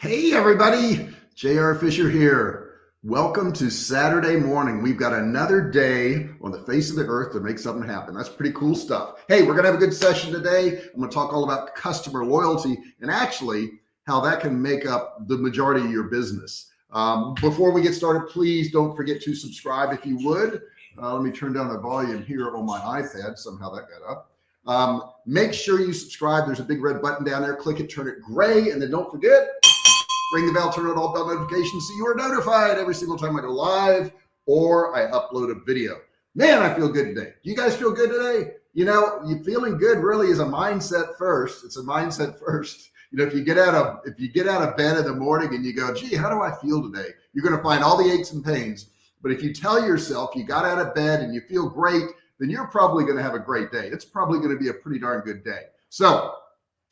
Hey everybody, JR Fisher here. Welcome to Saturday morning. We've got another day on the face of the earth to make something happen. That's pretty cool stuff. Hey, we're gonna have a good session today. I'm gonna talk all about customer loyalty and actually how that can make up the majority of your business. Um, before we get started, please don't forget to subscribe if you would. Uh, let me turn down the volume here on my iPad. Somehow that got up. Um, make sure you subscribe. There's a big red button down there. Click it, turn it gray, and then don't forget ring the bell, turn on all bell notifications so you are notified every single time I go live or I upload a video. Man, I feel good today. You guys feel good today? You know, you feeling good really is a mindset first. It's a mindset first. You know, if you get out of if you get out of bed in the morning and you go, gee, how do I feel today? You're going to find all the aches and pains. But if you tell yourself you got out of bed and you feel great, then you're probably going to have a great day. It's probably going to be a pretty darn good day. So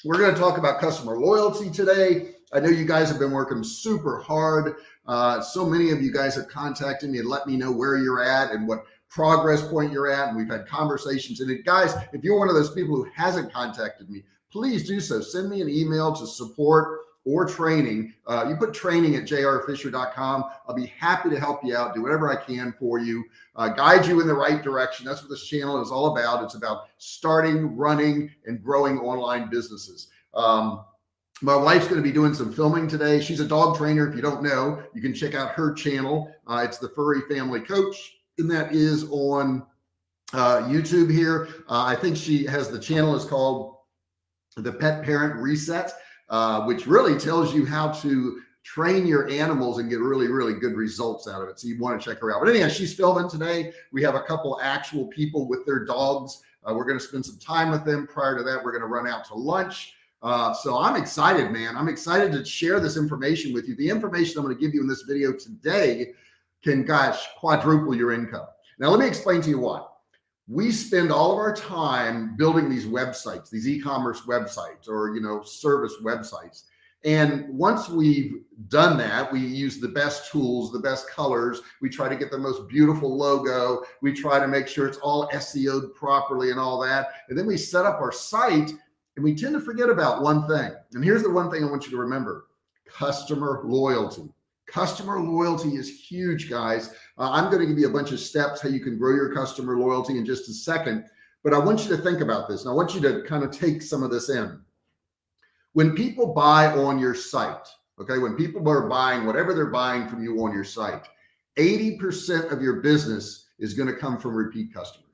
we're going to talk about customer loyalty today. I know you guys have been working super hard. Uh, so many of you guys have contacted me and let me know where you're at and what progress point you're at. And we've had conversations. And it, guys, if you're one of those people who hasn't contacted me, please do so. Send me an email to support or training. Uh, you put training at jrfisher.com. I'll be happy to help you out, do whatever I can for you, uh, guide you in the right direction. That's what this channel is all about. It's about starting, running, and growing online businesses. Um, my wife's going to be doing some filming today. She's a dog trainer. If you don't know, you can check out her channel. Uh, it's the Furry Family Coach, and that is on uh, YouTube here. Uh, I think she has the channel is called the Pet Parent Reset, uh, which really tells you how to train your animals and get really, really good results out of it. So you want to check her out. But anyhow, she's filming today. We have a couple actual people with their dogs. Uh, we're going to spend some time with them. Prior to that, we're going to run out to lunch. Uh, so I'm excited, man. I'm excited to share this information with you. The information I'm going to give you in this video today can, gosh, quadruple your income. Now, let me explain to you why. We spend all of our time building these websites, these e-commerce websites or, you know, service websites. And once we've done that, we use the best tools, the best colors. We try to get the most beautiful logo. We try to make sure it's all SEO'd properly and all that. And then we set up our site and we tend to forget about one thing. And here's the one thing I want you to remember, customer loyalty. Customer loyalty is huge, guys. Uh, I'm going to give you a bunch of steps how you can grow your customer loyalty in just a second. But I want you to think about this. And I want you to kind of take some of this in. When people buy on your site, okay, when people are buying whatever they're buying from you on your site, 80% of your business is going to come from repeat customers.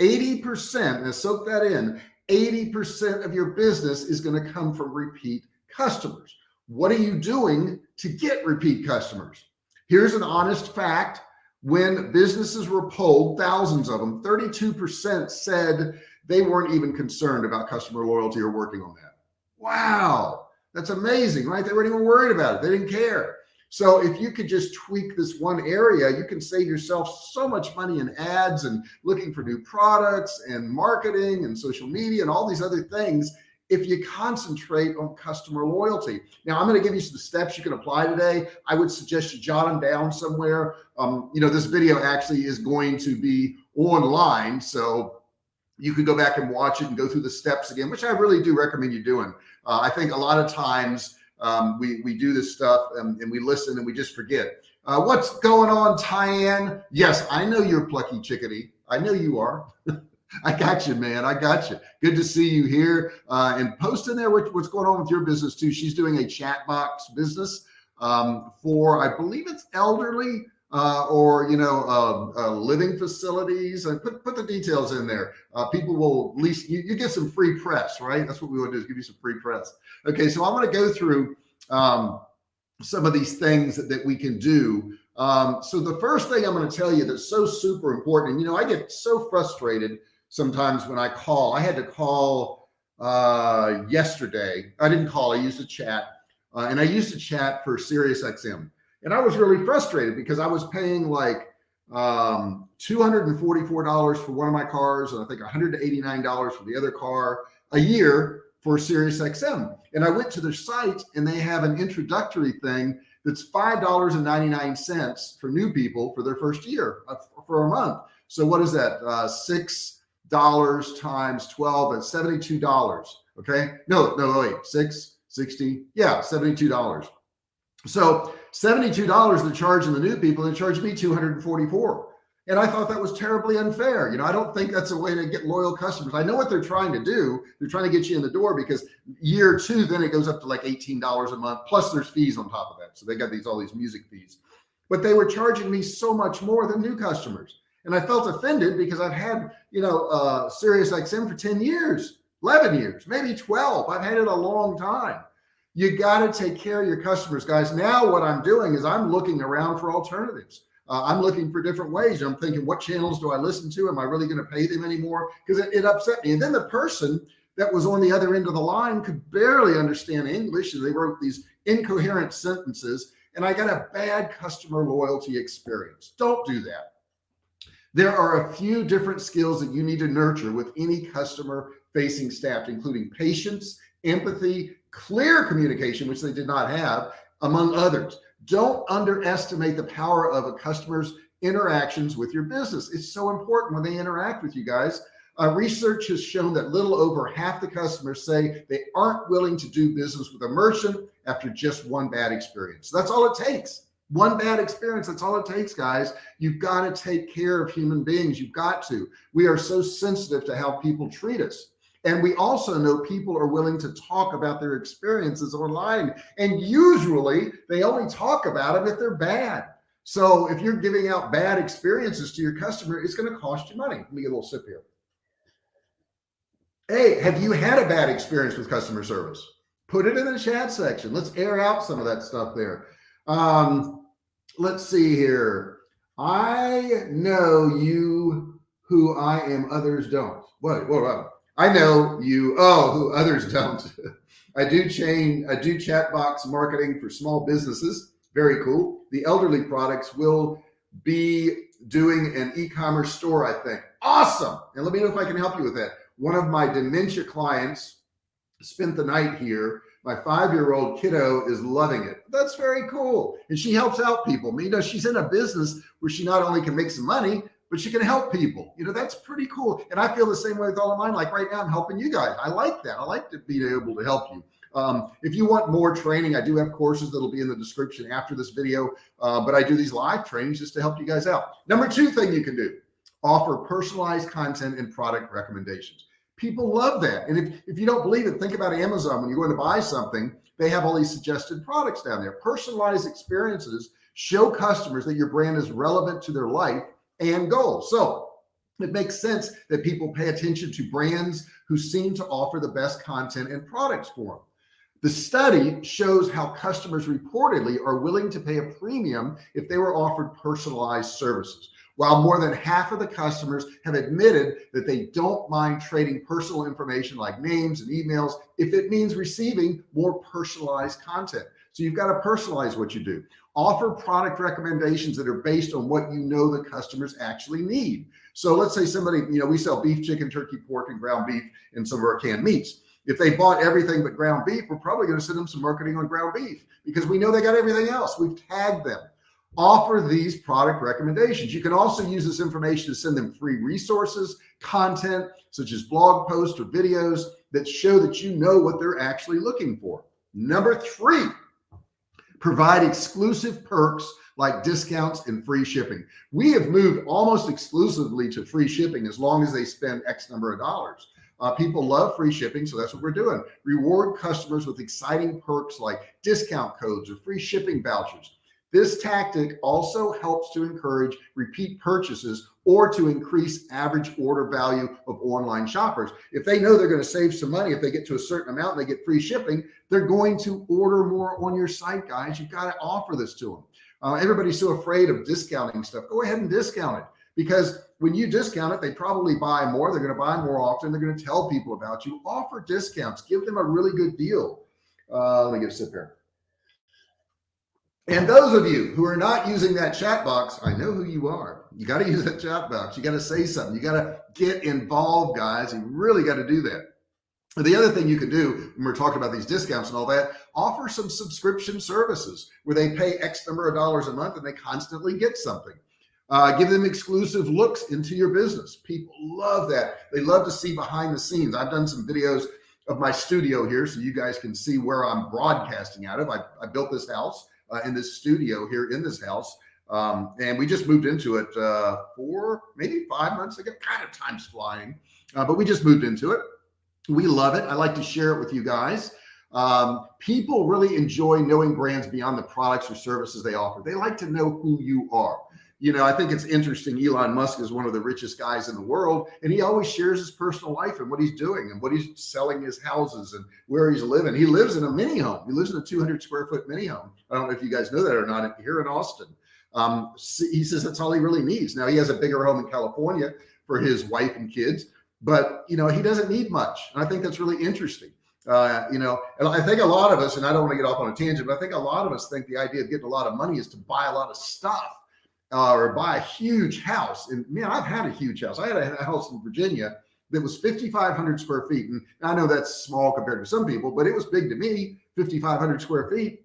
80%, and soak that in, 80% of your business is going to come from repeat customers. What are you doing to get repeat customers? Here's an honest fact. When businesses were polled, thousands of them, 32% said they weren't even concerned about customer loyalty or working on that. Wow. That's amazing, right? They weren't even worried about it. They didn't care. So if you could just tweak this one area, you can save yourself so much money in ads and looking for new products and marketing and social media and all these other things if you concentrate on customer loyalty. Now I'm going to give you some steps you can apply today. I would suggest you jot them down somewhere. Um, you know, this video actually is going to be online. So you can go back and watch it and go through the steps again, which I really do recommend you doing. Uh, I think a lot of times um, we, we do this stuff and, and we listen and we just forget. Uh, what's going on, Tyann? Yes, I know you're plucky chickadee. I know you are. I got you, man. I got you. Good to see you here. Uh, and post in there what's going on with your business too. She's doing a chat box business um, for, I believe it's elderly uh, or, you know, uh, uh living facilities and put, put the details in there. Uh, people will at least, you, you, get some free press, right? That's what we want to do is give you some free press. Okay. So I'm going to go through um, some of these things that, that we can do. Um, so the first thing I'm going to tell you that's so super important, and you know, I get so frustrated sometimes when I call, I had to call uh, yesterday. I didn't call, I used a chat uh, and I used a chat for Sirius XM. And I was really frustrated because I was paying like um, $244 for one of my cars and I think $189 for the other car a year for Sirius XM. And I went to their site and they have an introductory thing that's $5.99 for new people for their first year uh, for a month. So what is that? Uh, six dollars times 12 at $72. Okay. No, no, wait, six, 60. Yeah. $72. So $72 they're charging the new people and charging me 244. And I thought that was terribly unfair. You know, I don't think that's a way to get loyal customers. I know what they're trying to do. They're trying to get you in the door because year two, then it goes up to like $18 a month, plus there's fees on top of that. So they got these, all these music fees, but they were charging me so much more than new customers. And I felt offended because I've had, you know, uh, Sirius XM for 10 years, 11 years, maybe 12. I've had it a long time. You got to take care of your customers, guys. Now what I'm doing is I'm looking around for alternatives. Uh, I'm looking for different ways. I'm thinking, what channels do I listen to? Am I really going to pay them anymore? Because it, it upset me. And then the person that was on the other end of the line could barely understand English. And they wrote these incoherent sentences. And I got a bad customer loyalty experience. Don't do that. There are a few different skills that you need to nurture with any customer facing staff, including patience, empathy, clear communication, which they did not have, among others. Don't underestimate the power of a customer's interactions with your business. It's so important when they interact with you guys. Uh, research has shown that little over half the customers say they aren't willing to do business with a merchant after just one bad experience. That's all it takes. One bad experience. That's all it takes, guys. You've got to take care of human beings. You've got to. We are so sensitive to how people treat us. And we also know people are willing to talk about their experiences online. And usually they only talk about them if they're bad. So if you're giving out bad experiences to your customer, it's going to cost you money. Let me get a little sip here. Hey, have you had a bad experience with customer service? Put it in the chat section. Let's air out some of that stuff there. Um, let's see here. I know you who I am, others don't. What, what, what? I know you, oh, who others don't. I do chain, I do chat box marketing for small businesses. Very cool. The elderly products will be doing an e-commerce store, I think. Awesome. And let me know if I can help you with that. One of my dementia clients spent the night here. My five-year-old kiddo is loving it. That's very cool. And she helps out people. You know, she's in a business where she not only can make some money, but you can help people. You know, that's pretty cool. And I feel the same way with all of mine. Like right now, I'm helping you guys. I like that. I like to be able to help you. Um, if you want more training, I do have courses that'll be in the description after this video, uh, but I do these live trainings just to help you guys out. Number two thing you can do, offer personalized content and product recommendations. People love that. And if, if you don't believe it, think about Amazon. When you're going to buy something, they have all these suggested products down there. Personalized experiences show customers that your brand is relevant to their life and goals. So it makes sense that people pay attention to brands who seem to offer the best content and products for them. The study shows how customers reportedly are willing to pay a premium if they were offered personalized services. While more than half of the customers have admitted that they don't mind trading personal information like names and emails if it means receiving more personalized content. So you've got to personalize what you do. Offer product recommendations that are based on what you know the customers actually need. So let's say somebody, you know, we sell beef, chicken, turkey, pork, and ground beef in some of our canned meats. If they bought everything but ground beef, we're probably going to send them some marketing on ground beef because we know they got everything else. We've tagged them. Offer these product recommendations. You can also use this information to send them free resources, content, such as blog posts or videos that show that you know what they're actually looking for. Number three, provide exclusive perks like discounts and free shipping. We have moved almost exclusively to free shipping as long as they spend X number of dollars. Uh, people love free shipping. So that's what we're doing. Reward customers with exciting perks like discount codes or free shipping vouchers. This tactic also helps to encourage repeat purchases or to increase average order value of online shoppers. If they know they're going to save some money, if they get to a certain amount and they get free shipping, they're going to order more on your site, guys. You've got to offer this to them. Uh, everybody's so afraid of discounting stuff. Go ahead and discount it because when you discount it, they probably buy more. They're going to buy more often. They're going to tell people about you. Offer discounts. Give them a really good deal. Uh, let me get a sip here. And those of you who are not using that chat box, I know who you are. You got to use that chat box. You got to say something. You got to get involved, guys. You really got to do that. The other thing you can do when we're talking about these discounts and all that, offer some subscription services where they pay X number of dollars a month and they constantly get something. Uh, give them exclusive looks into your business. People love that. They love to see behind the scenes. I've done some videos of my studio here so you guys can see where I'm broadcasting out of. I, I built this house uh, in this studio here in this house. Um, and we just moved into it uh, four, maybe five months ago. Kind of time's flying, uh, but we just moved into it. We love it. I like to share it with you guys. Um, people really enjoy knowing brands beyond the products or services they offer. They like to know who you are. You know, I think it's interesting. Elon Musk is one of the richest guys in the world, and he always shares his personal life and what he's doing and what he's selling his houses and where he's living. He lives in a mini home. He lives in a 200 square foot mini home. I don't know if you guys know that or not here in Austin. Um, he says that's all he really needs. Now he has a bigger home in California for his wife and kids, but you know, he doesn't need much. And I think that's really interesting. Uh, you know, and I think a lot of us, and I don't want to get off on a tangent, but I think a lot of us think the idea of getting a lot of money is to buy a lot of stuff uh, or buy a huge house. And man, I've had a huge house. I had a house in Virginia that was 5,500 square feet. And I know that's small compared to some people, but it was big to me, 5,500 square feet.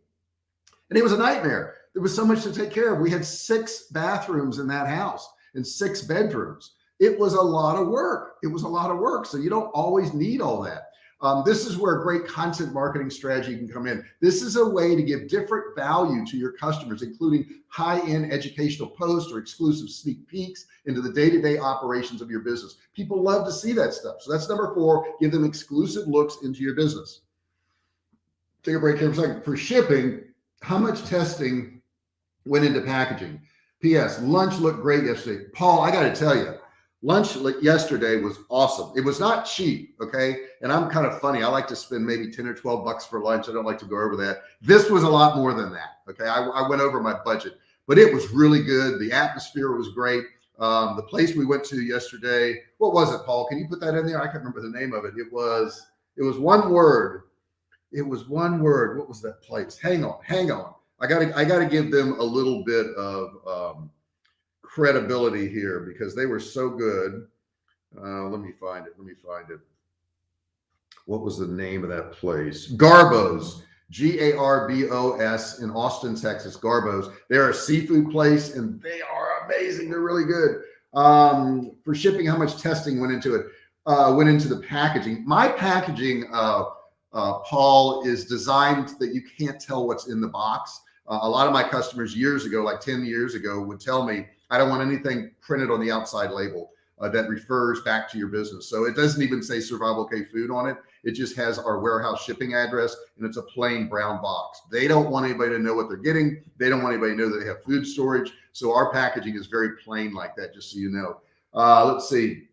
And it was a nightmare. There was so much to take care of. We had six bathrooms in that house and six bedrooms. It was a lot of work. It was a lot of work. So you don't always need all that. Um, this is where a great content marketing strategy can come in. This is a way to give different value to your customers, including high-end educational posts or exclusive sneak peeks into the day-to-day -day operations of your business. People love to see that stuff. So that's number four, give them exclusive looks into your business. Take a break here for a second. For shipping, how much testing went into packaging. P.S. Lunch looked great yesterday. Paul, I got to tell you, lunch yesterday was awesome. It was not cheap. Okay. And I'm kind of funny. I like to spend maybe 10 or 12 bucks for lunch. I don't like to go over that. This was a lot more than that. Okay. I, I went over my budget, but it was really good. The atmosphere was great. Um, the place we went to yesterday, what was it, Paul? Can you put that in there? I can't remember the name of it. It was, it was one word. It was one word. What was that place? Hang on, hang on. I gotta, I gotta give them a little bit of um, credibility here because they were so good. Uh, let me find it. Let me find it. What was the name of that place? Garbos, G-A-R-B-O-S in Austin, Texas. Garbos. They're a seafood place and they are amazing. They're really good. Um, for shipping, how much testing went into it? Uh, went into the packaging. My packaging, uh, uh, Paul, is designed that you can't tell what's in the box. Uh, a lot of my customers years ago, like 10 years ago would tell me, I don't want anything printed on the outside label uh, that refers back to your business. So it doesn't even say Survival Cave Food on it. It just has our warehouse shipping address and it's a plain brown box. They don't want anybody to know what they're getting. They don't want anybody to know that they have food storage. So our packaging is very plain like that, just so you know. Uh, let's see,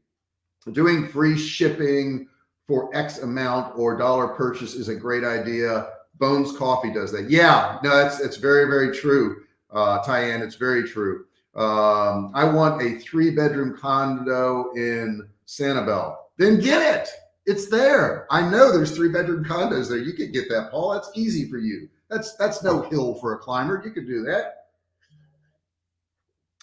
doing free shipping for X amount or dollar purchase is a great idea. Bones Coffee does that. Yeah, no, that's it's very very true, uh, Tyann. It's very true. Um, I want a three bedroom condo in Sanibel. Then get it. It's there. I know there's three bedroom condos there. You could get that, Paul. That's easy for you. That's that's no hill for a climber. You could do that.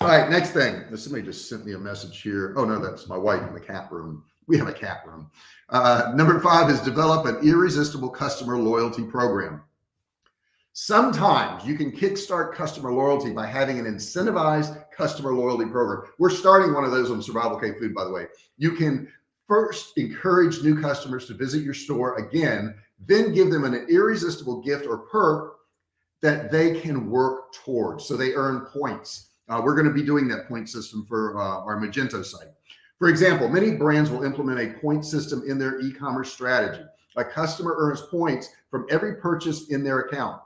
All right, next thing. Somebody just sent me a message here. Oh no, that's my wife in the cat room. We have a cat room. Uh, number five is develop an irresistible customer loyalty program. Sometimes you can kickstart customer loyalty by having an incentivized customer loyalty program. We're starting one of those on Survival Cave Food, by the way. You can first encourage new customers to visit your store again, then give them an irresistible gift or perk that they can work towards. So they earn points. Uh, we're going to be doing that point system for uh, our Magento site. For example, many brands will implement a point system in their e-commerce strategy. A customer earns points from every purchase in their account,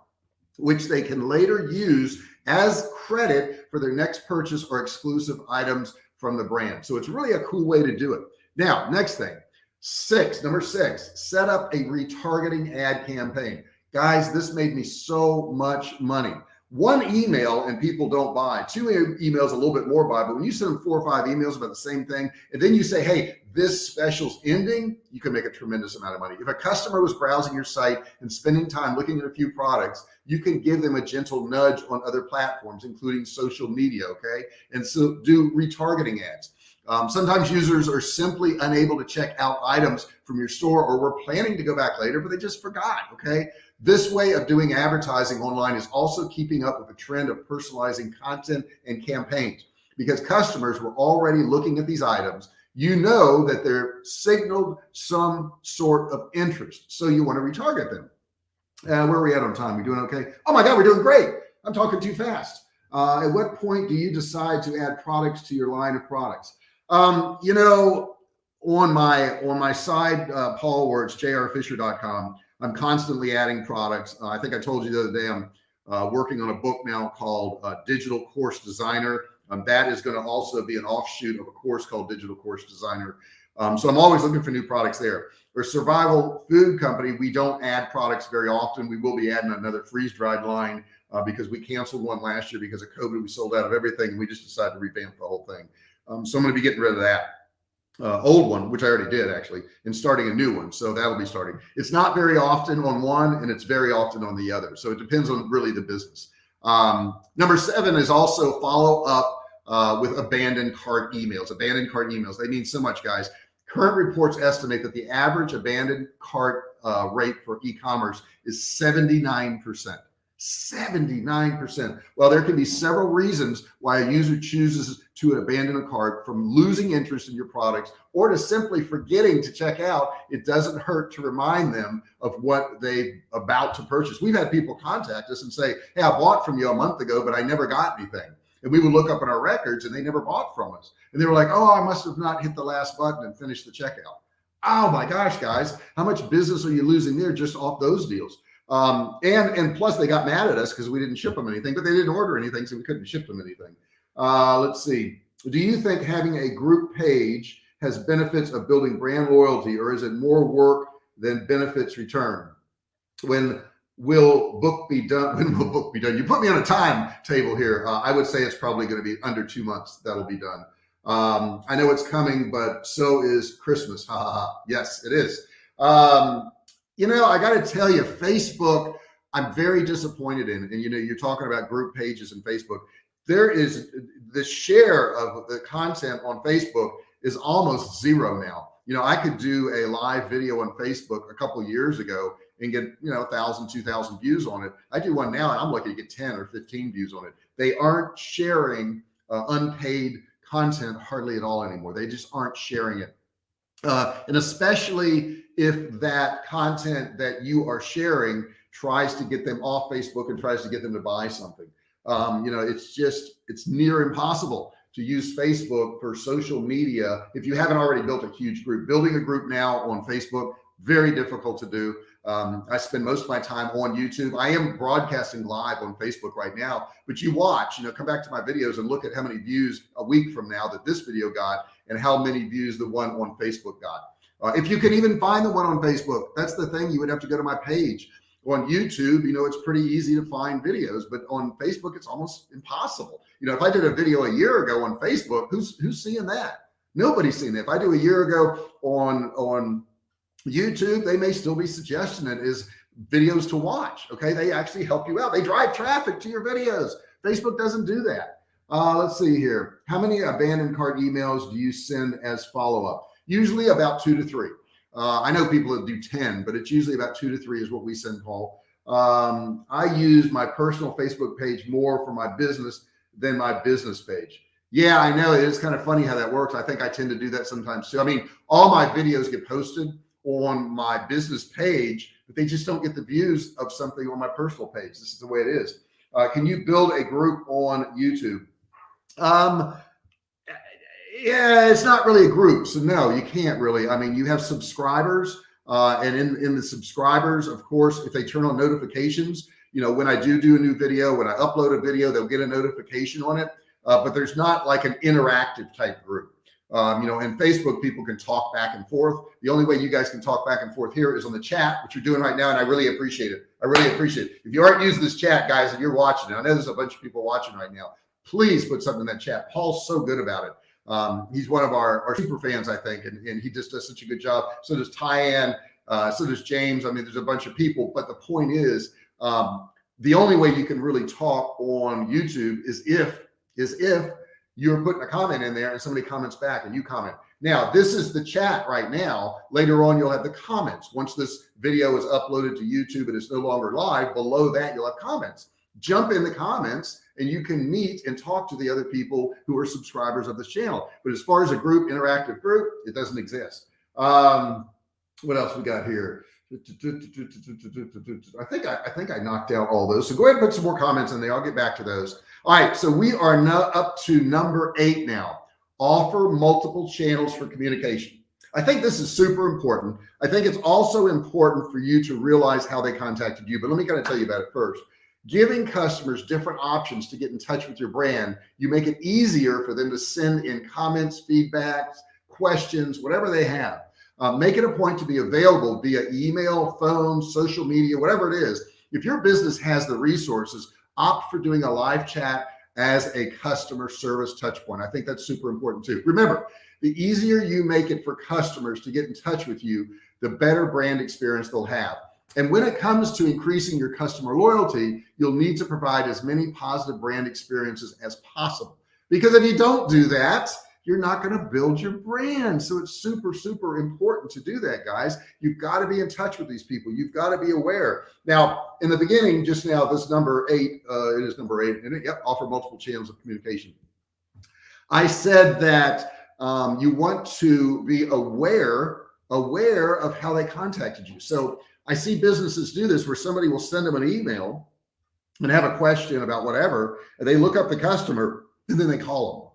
which they can later use as credit for their next purchase or exclusive items from the brand. So it's really a cool way to do it. Now, next thing, six, number six, set up a retargeting ad campaign. Guys, this made me so much money one email and people don't buy two emails a little bit more buy but when you send them four or five emails about the same thing and then you say hey this special's ending you can make a tremendous amount of money. If a customer was browsing your site and spending time looking at a few products you can give them a gentle nudge on other platforms including social media okay? And so do retargeting ads. Um, sometimes users are simply unable to check out items from your store or were planning to go back later but they just forgot okay? This way of doing advertising online is also keeping up with the trend of personalizing content and campaigns because customers were already looking at these items. You know that they're signaled some sort of interest. So you want to retarget them. Uh, where are we at on time? We doing okay? Oh my God, we're doing great. I'm talking too fast. Uh, at what point do you decide to add products to your line of products? Um, you know, on my on my side, uh, Paul, where it's jrfisher.com, I'm constantly adding products. Uh, I think I told you the other day I'm uh, working on a book now called uh, Digital Course Designer. Um, that is going to also be an offshoot of a course called Digital Course Designer. Um, so I'm always looking for new products there. For survival food company, we don't add products very often. We will be adding another freeze dried line uh, because we canceled one last year because of COVID. We sold out of everything and we just decided to revamp the whole thing. Um, so I'm going to be getting rid of that uh, old one, which I already did actually, and starting a new one. So that'll be starting. It's not very often on one and it's very often on the other. So it depends on really the business. Um, number seven is also follow up uh, with abandoned cart emails. Abandoned cart emails. They mean so much, guys. Current reports estimate that the average abandoned cart uh, rate for e-commerce is 79%. 79%. Well, there can be several reasons why a user chooses to abandon a cart from losing interest in your products or to simply forgetting to check out. It doesn't hurt to remind them of what they about to purchase. We've had people contact us and say, Hey, I bought from you a month ago, but I never got anything. And we would look up in our records and they never bought from us. And they were like, Oh, I must have not hit the last button and finished the checkout. Oh my gosh, guys, how much business are you losing there just off those deals? Um, and, and plus they got mad at us because we didn't ship them anything, but they didn't order anything. So we couldn't ship them anything. Uh, let's see. Do you think having a group page has benefits of building brand loyalty or is it more work than benefits return? When will book be done? When will book be done? You put me on a timetable here. Uh, I would say it's probably going to be under two months. That'll be done. Um, I know it's coming, but so is Christmas. Ha ha ha. Yes, it is. Um, you know, I got to tell you, Facebook, I'm very disappointed in. And, you know, you're talking about group pages and Facebook. There is the share of the content on Facebook is almost zero now. You know, I could do a live video on Facebook a couple years ago and get, you know, thousand, two thousand views on it. I do one now and I'm lucky to get 10 or 15 views on it. They aren't sharing uh, unpaid content hardly at all anymore. They just aren't sharing it. Uh, and especially if that content that you are sharing tries to get them off Facebook and tries to get them to buy something. Um, you know, it's just, it's near impossible to use Facebook for social media. If you haven't already built a huge group, building a group now on Facebook, very difficult to do. Um, I spend most of my time on YouTube. I am broadcasting live on Facebook right now, but you watch, you know, come back to my videos and look at how many views a week from now that this video got and how many views the one on Facebook got. Uh, if you can even find the one on Facebook, that's the thing. You would have to go to my page on YouTube. You know, it's pretty easy to find videos, but on Facebook, it's almost impossible. You know, if I did a video a year ago on Facebook, who's, who's seeing that? Nobody's seen it. If I do a year ago on, on YouTube, they may still be suggesting it is videos to watch. Okay. They actually help you out. They drive traffic to your videos. Facebook doesn't do that. Uh, let's see here. How many abandoned cart emails do you send as follow-up? usually about two to three. Uh, I know people that do 10, but it's usually about two to three is what we send Paul. Um, I use my personal Facebook page more for my business than my business page. Yeah, I know it is kind of funny how that works. I think I tend to do that sometimes too. I mean, all my videos get posted on my business page, but they just don't get the views of something on my personal page. This is the way it is. Uh, can you build a group on YouTube? Um, yeah, it's not really a group. So no, you can't really. I mean, you have subscribers uh, and in, in the subscribers, of course, if they turn on notifications, you know, when I do do a new video, when I upload a video, they'll get a notification on it. Uh, but there's not like an interactive type group. Um, you know, in Facebook, people can talk back and forth. The only way you guys can talk back and forth here is on the chat, which you're doing right now. And I really appreciate it. I really appreciate it. If you aren't using this chat, guys, and you're watching it, I know there's a bunch of people watching right now. Please put something in that chat. Paul's so good about it. Um, he's one of our, our super fans, I think, and, and he just does such a good job. So does Tyann, uh, so does James. I mean, there's a bunch of people, but the point is, um, the only way you can really talk on YouTube is if, is if you're putting a comment in there and somebody comments back and you comment. Now, this is the chat right now. Later on, you'll have the comments. Once this video is uploaded to YouTube and it's no longer live, below that, you'll have comments. Jump in the comments and you can meet and talk to the other people who are subscribers of this channel. But as far as a group, interactive group, it doesn't exist. Um, what else we got here? I think I, I, think I knocked out all those. So go ahead and put some more comments in there. I'll get back to those. All right. So we are now up to number eight now. Offer multiple channels for communication. I think this is super important. I think it's also important for you to realize how they contacted you, but let me kind of tell you about it first. Giving customers different options to get in touch with your brand, you make it easier for them to send in comments, feedbacks, questions, whatever they have. Uh, make it a point to be available via email, phone, social media, whatever it is. If your business has the resources, opt for doing a live chat as a customer service touch point. I think that's super important too. Remember, the easier you make it for customers to get in touch with you, the better brand experience they'll have. And when it comes to increasing your customer loyalty, you'll need to provide as many positive brand experiences as possible. Because if you don't do that, you're not going to build your brand. So it's super, super important to do that, guys. You've got to be in touch with these people. You've got to be aware. Now, in the beginning, just now, this number eight, uh, it is number eight, and it, yep, offer multiple channels of communication. I said that um, you want to be aware, aware of how they contacted you. So I see businesses do this where somebody will send them an email and have a question about whatever, and they look up the customer and then they call them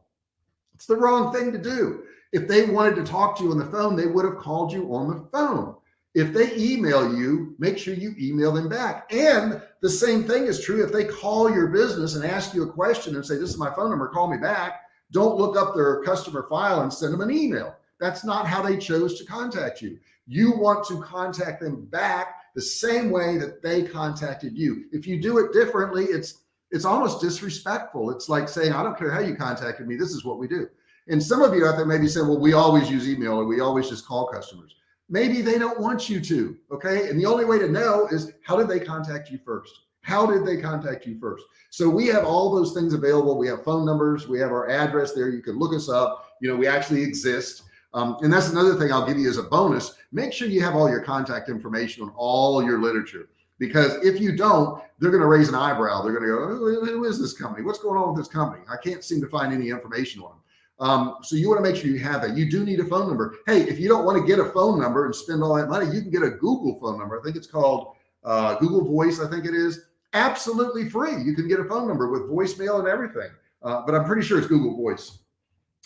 it's the wrong thing to do. If they wanted to talk to you on the phone, they would have called you on the phone. If they email you, make sure you email them back. And the same thing is true if they call your business and ask you a question and say, this is my phone number, call me back. Don't look up their customer file and send them an email. That's not how they chose to contact you. You want to contact them back the same way that they contacted you. If you do it differently, it's it's almost disrespectful. It's like saying, I don't care how you contacted me. This is what we do. And some of you out there may be saying, well, we always use email or we always just call customers. Maybe they don't want you to. Okay. And the only way to know is how did they contact you first? How did they contact you first? So we have all those things available. We have phone numbers. We have our address there. You can look us up. You know, we actually exist. Um, and that's another thing I'll give you as a bonus. Make sure you have all your contact information on all your literature because if you don't, they're going to raise an eyebrow. They're going to go, who is this company? What's going on with this company? I can't seem to find any information on them. Um, so you want to make sure you have that. You do need a phone number. Hey, if you don't want to get a phone number and spend all that money, you can get a Google phone number. I think it's called uh, Google Voice. I think it is absolutely free. You can get a phone number with voicemail and everything. Uh, but I'm pretty sure it's Google Voice.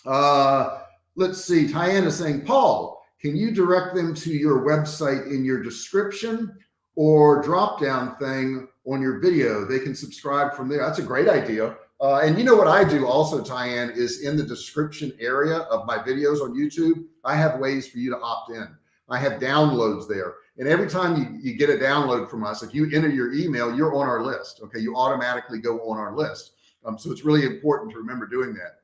Uh, let's see. Tyann is saying, Paul, can you direct them to your website in your description? Or drop down thing on your video. They can subscribe from there. That's a great idea. Uh, and you know what I do also, Tyann, is in the description area of my videos on YouTube, I have ways for you to opt in. I have downloads there. And every time you, you get a download from us, if you enter your email, you're on our list. Okay. You automatically go on our list. Um, so it's really important to remember doing that.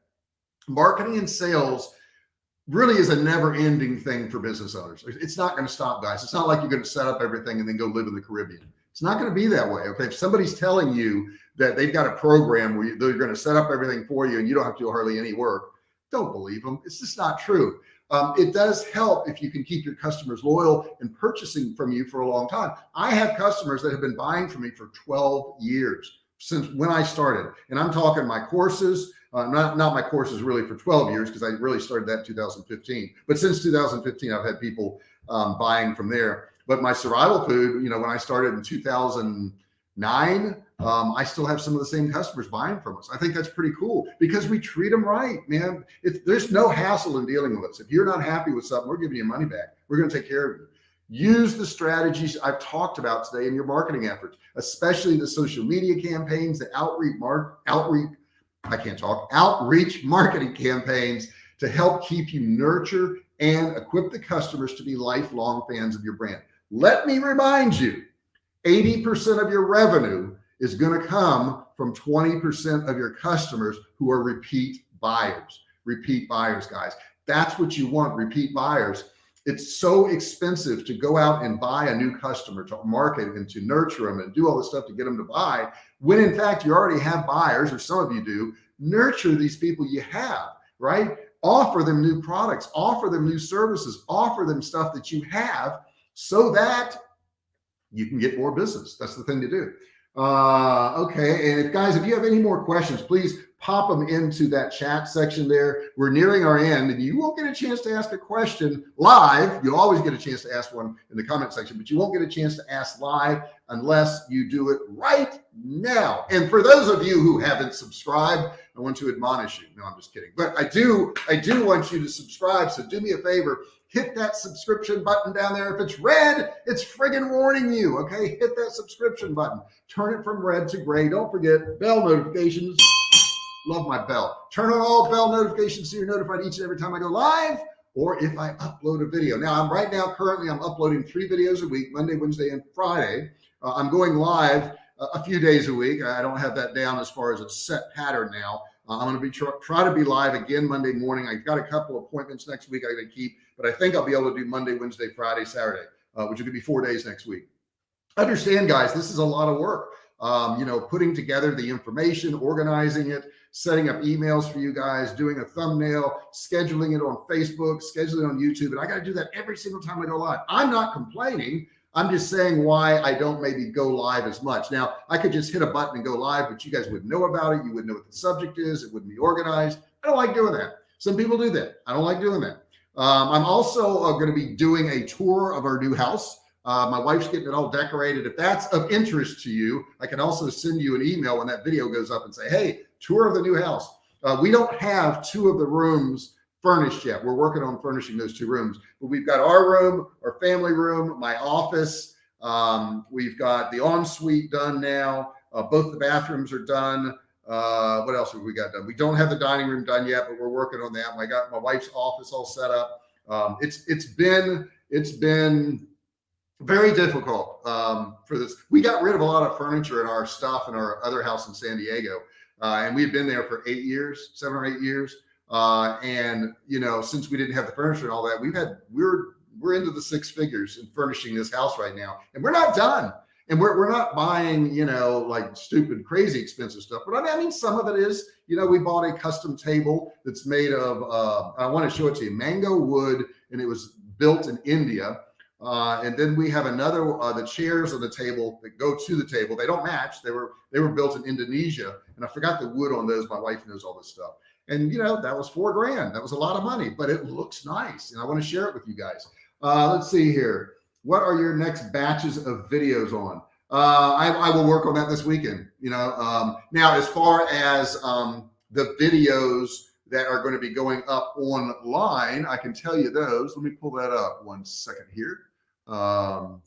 Marketing and sales really is a never ending thing for business owners. It's not going to stop guys. It's not like you're going to set up everything and then go live in the Caribbean. It's not going to be that way. Okay. If somebody's telling you that they've got a program where they're going to set up everything for you and you don't have to do hardly any work, don't believe them. It's just not true. Um, it does help if you can keep your customers loyal and purchasing from you for a long time. I have customers that have been buying from me for 12 years since when I started, and I'm talking my courses, uh, not, not my courses really for 12 years because I really started that in 2015. But since 2015, I've had people um, buying from there. But my survival food, you know, when I started in 2009, um, I still have some of the same customers buying from us. I think that's pretty cool because we treat them right, man. It, there's no hassle in dealing with us. If you're not happy with something, we're giving you money back. We're going to take care of you. Use the strategies I've talked about today in your marketing efforts, especially the social media campaigns, the outreach, mark, outreach, I can't talk, outreach marketing campaigns to help keep you nurture and equip the customers to be lifelong fans of your brand. Let me remind you, 80% of your revenue is going to come from 20% of your customers who are repeat buyers, repeat buyers, guys. That's what you want, repeat buyers. It's so expensive to go out and buy a new customer to market and to nurture them and do all this stuff to get them to buy when in fact you already have buyers or some of you do nurture these people you have, right? Offer them new products, offer them new services, offer them stuff that you have so that you can get more business. That's the thing to do. Uh, okay. And if guys, if you have any more questions, please pop them into that chat section there. We're nearing our end and you won't get a chance to ask a question live. You'll always get a chance to ask one in the comment section, but you won't get a chance to ask live unless you do it right now. And for those of you who haven't subscribed, I want to admonish you. No, I'm just kidding. But I do, I do want you to subscribe. So do me a favor, hit that subscription button down there. If it's red, it's friggin' warning you. Okay. Hit that subscription button, turn it from red to gray. Don't forget bell notifications. Love my bell. Turn on all bell notifications so you're notified each and every time I go live or if I upload a video. Now I'm right now, currently I'm uploading three videos a week, Monday, Wednesday, and Friday. Uh, I'm going live uh, a few days a week. I don't have that down as far as a set pattern now. Uh, I'm going to be try, try to be live again Monday morning. I've got a couple appointments next week I got to keep, but I think I'll be able to do Monday, Wednesday, Friday, Saturday, uh, which is going to be four days next week. Understand, guys, this is a lot of work. Um, you know, putting together the information, organizing it, setting up emails for you guys, doing a thumbnail, scheduling it on Facebook, scheduling it on YouTube. And I got to do that every single time I go live. I'm not complaining. I'm just saying why I don't maybe go live as much. Now I could just hit a button and go live, but you guys would know about it. You wouldn't know what the subject is. It wouldn't be organized. I don't like doing that. Some people do that. I don't like doing that. Um, I'm also uh, going to be doing a tour of our new house. Uh, my wife's getting it all decorated. If that's of interest to you, I can also send you an email when that video goes up and say, Hey, tour of the new house. Uh, we don't have two of the rooms furnished yet. We're working on furnishing those two rooms, but we've got our room, our family room, my office. Um, we've got the ensuite done now. Uh, both the bathrooms are done. Uh, what else have we got done? We don't have the dining room done yet, but we're working on that. I got my wife's office all set up. Um, it's it's been it's been very difficult um, for this. We got rid of a lot of furniture in our stuff in our other house in San Diego, uh, and we've been there for eight years, seven or eight years. Uh, and you know, since we didn't have the furniture and all that, we've had we're we're into the six figures in furnishing this house right now, and we're not done. And we're we're not buying you know like stupid, crazy expensive stuff. But I mean, I mean, some of it is you know we bought a custom table that's made of uh, I want to show it to you mango wood, and it was built in India. Uh, and then we have another, uh, the chairs on the table that go to the table. They don't match. They were, they were built in Indonesia and I forgot the wood on those. My wife knows all this stuff. And you know, that was four grand. That was a lot of money, but it looks nice. And I want to share it with you guys. Uh, let's see here. What are your next batches of videos on? Uh, I, I, will work on that this weekend. You know, um, now as far as um, the videos that are going to be going up online, I can tell you those. Let me pull that up one second here. Um,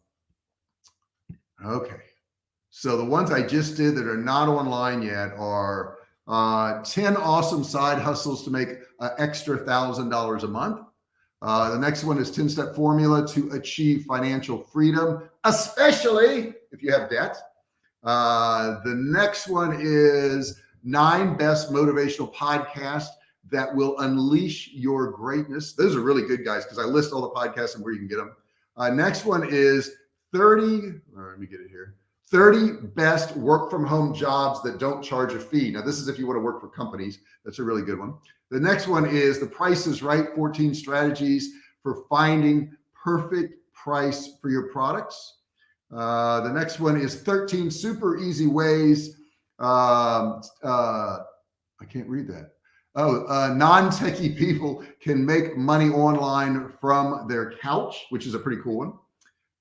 okay. So the ones I just did that are not online yet are uh, 10 awesome side hustles to make an extra thousand dollars a month. Uh, the next one is 10 step formula to achieve financial freedom, especially if you have debt. Uh, the next one is nine best motivational podcasts that will unleash your greatness. Those are really good guys because I list all the podcasts and where you can get them. Uh, next one is 30. let me get it here. 30 best work from home jobs that don't charge a fee. Now, this is if you want to work for companies. That's a really good one. The next one is the price is right 14 strategies for finding perfect price for your products. Uh, the next one is 13 super easy ways. Um, uh, I can't read that. Oh, uh, non-techie people can make money online from their couch, which is a pretty cool one.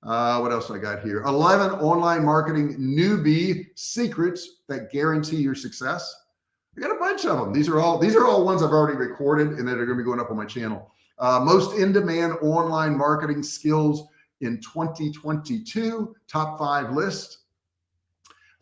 Uh, what else I got here? 11 online marketing newbie secrets that guarantee your success. I got a bunch of them. These are all, these are all ones I've already recorded and that are going to be going up on my channel. Uh, most in-demand online marketing skills in 2022, top five list.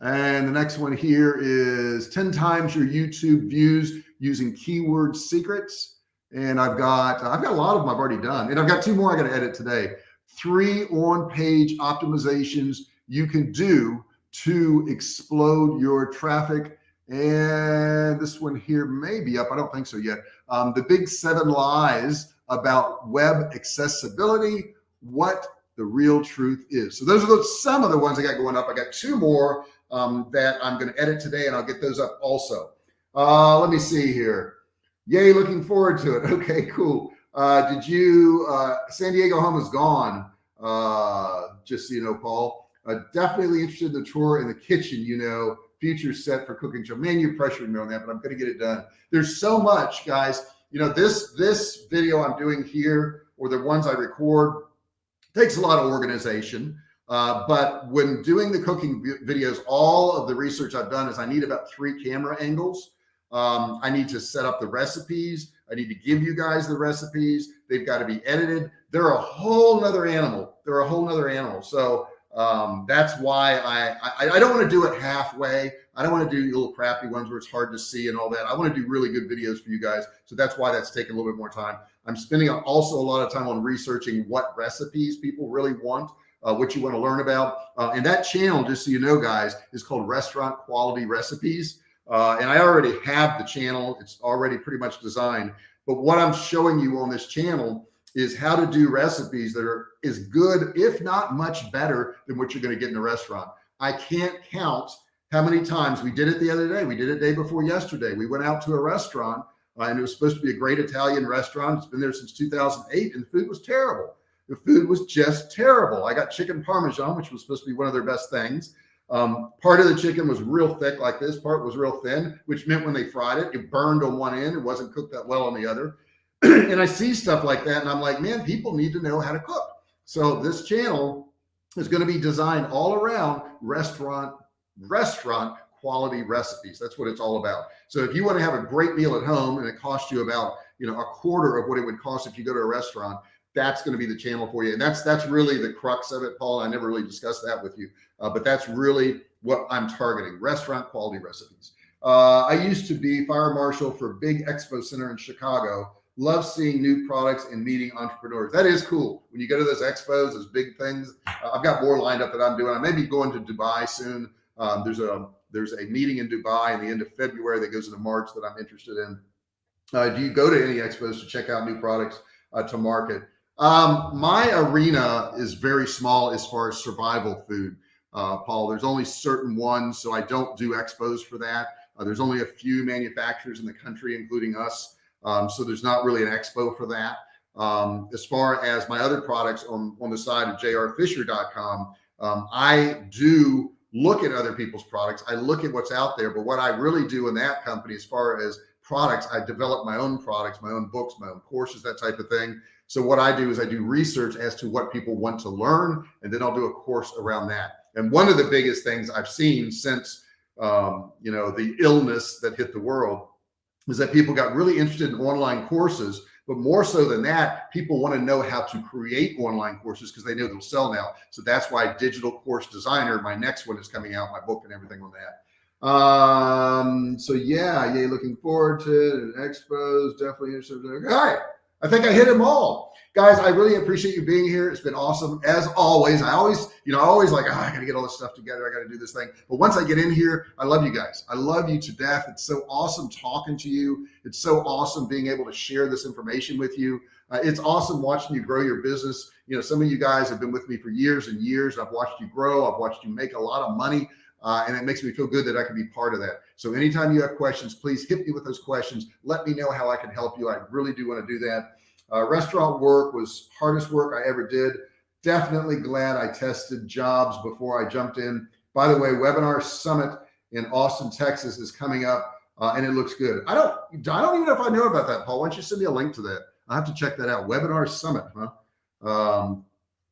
And the next one here is 10 times your YouTube views using keyword secrets. And I've got, I've got a lot of them I've already done. And I've got two more I got to edit today. Three on page optimizations you can do to explode your traffic. And this one here may be up. I don't think so yet. Um, the big seven lies about web accessibility, what the real truth is. So those are some of the ones I got going up. I got two more um, that I'm going to edit today and I'll get those up also. Uh, let me see here. Yay, looking forward to it. Okay, cool. Uh, did you, uh, San Diego home is gone. Uh, just so you know, Paul, uh, definitely interested in the tour in the kitchen, you know, future set for cooking show. Man, you're pressuring me on that, but I'm going to get it done. There's so much guys, you know, this, this video I'm doing here or the ones I record takes a lot of organization. Uh, but when doing the cooking videos, all of the research I've done is I need about three camera angles. Um, I need to set up the recipes. I need to give you guys the recipes. They've got to be edited. They're a whole nother animal. They're a whole nother animal. So um, that's why I, I, I don't want to do it halfway. I don't want to do little crappy ones where it's hard to see and all that. I want to do really good videos for you guys. So that's why that's taking a little bit more time. I'm spending also a lot of time on researching what recipes people really want uh, what you want to learn about. Uh, and that channel, just so you know, guys, is called Restaurant Quality Recipes. Uh, and I already have the channel. It's already pretty much designed. But what I'm showing you on this channel is how to do recipes that are as good, if not much better than what you're going to get in a restaurant. I can't count how many times we did it the other day. We did it day before yesterday. We went out to a restaurant uh, and it was supposed to be a great Italian restaurant. It's been there since 2008 and the food was terrible. The food was just terrible. I got chicken Parmesan, which was supposed to be one of their best things. Um, part of the chicken was real thick like this part was real thin, which meant when they fried it, it burned on one end. It wasn't cooked that well on the other. and I see stuff like that. And I'm like, man, people need to know how to cook. So this channel is going to be designed all around restaurant, restaurant quality recipes. That's what it's all about. So if you want to have a great meal at home and it costs you about, you know, a quarter of what it would cost if you go to a restaurant, that's going to be the channel for you. And that's, that's really the crux of it, Paul. I never really discussed that with you, uh, but that's really what I'm targeting restaurant quality recipes. Uh, I used to be fire marshal for big expo center in Chicago. Love seeing new products and meeting entrepreneurs. That is cool. When you go to those expos, those big things, uh, I've got more lined up that I'm doing. I may be going to Dubai soon. Um, there's a, there's a meeting in Dubai in the end of February that goes into March that I'm interested in. Uh, do you go to any expos to check out new products uh, to market? Um, my arena is very small as far as survival food, uh, Paul. There's only certain ones, so I don't do expos for that. Uh, there's only a few manufacturers in the country, including us. Um, so there's not really an expo for that. Um, as far as my other products on, on the side of jrfisher.com, um, I do look at other people's products. I look at what's out there, but what I really do in that company, as far as products, I develop my own products, my own books, my own courses, that type of thing. So what I do is I do research as to what people want to learn, and then I'll do a course around that. And one of the biggest things I've seen since, um, you know, the illness that hit the world is that people got really interested in online courses, but more so than that, people want to know how to create online courses because they know they'll sell now. So that's why digital course designer, my next one is coming out, my book and everything on that. Um, so yeah, yay, looking forward to it. Expos, definitely interested. All right. I think I hit them all. Guys, I really appreciate you being here. It's been awesome. As always, I always, you know, I always like, oh, I got to get all this stuff together. I got to do this thing. But once I get in here, I love you guys. I love you to death. It's so awesome talking to you. It's so awesome being able to share this information with you. Uh, it's awesome watching you grow your business. You know, some of you guys have been with me for years and years. I've watched you grow. I've watched you make a lot of money. Uh, and it makes me feel good that I can be part of that. So anytime you have questions, please hit me with those questions. Let me know how I can help you. I really do want to do that. Uh, restaurant work was hardest work I ever did. Definitely glad I tested jobs before I jumped in. By the way, webinar summit in Austin, Texas is coming up uh, and it looks good. I don't, I don't even know if I know about that, Paul. Why don't you send me a link to that? I have to check that out. Webinar summit, huh? Um,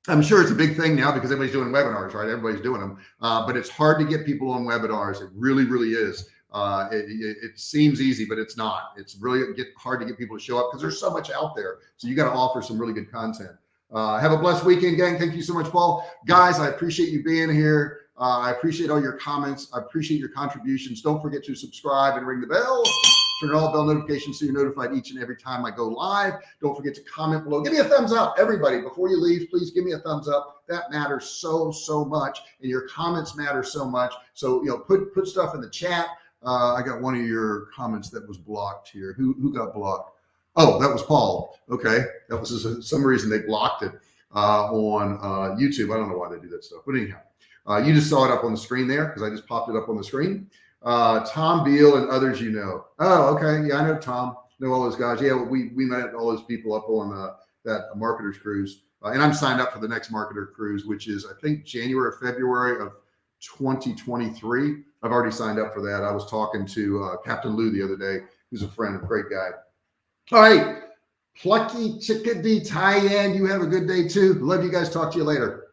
I'm sure it's a big thing now because everybody's doing webinars, right? Everybody's doing them, uh, but it's hard to get people on webinars. It really, really is. Uh, it, it, it, seems easy, but it's not. It's really get hard to get people to show up because there's so much out there. So you got to offer some really good content. Uh, have a blessed weekend, gang. Thank you so much, Paul. Guys, I appreciate you being here. Uh, I appreciate all your comments. I appreciate your contributions. Don't forget to subscribe and ring the bell turn on all bell notifications so you're notified each and every time I go live. Don't forget to comment below. Give me a thumbs up, everybody. Before you leave, please give me a thumbs up. That matters so, so much. And your comments matter so much. So, you know, put, put stuff in the chat. Uh, I got one of your comments that was blocked here. Who, who got blocked? Oh, that was Paul. Okay. That was some reason they blocked it uh, on uh, YouTube. I don't know why they do that stuff, but anyhow, uh, you just saw it up on the screen there because I just popped it up on the screen uh, Tom Beal and others you know. Oh, okay. Yeah, I know Tom. Know all those guys. Yeah, we we met all those people up on uh, that marketers cruise, uh, and I'm signed up for the next marketer cruise, which is I think January or February of 2023. I've already signed up for that. I was talking to uh, Captain Lou the other day, who's a friend, a great guy. All right. Plucky Chickadee Tyann, you have a good day too. Love you guys. Talk to you later.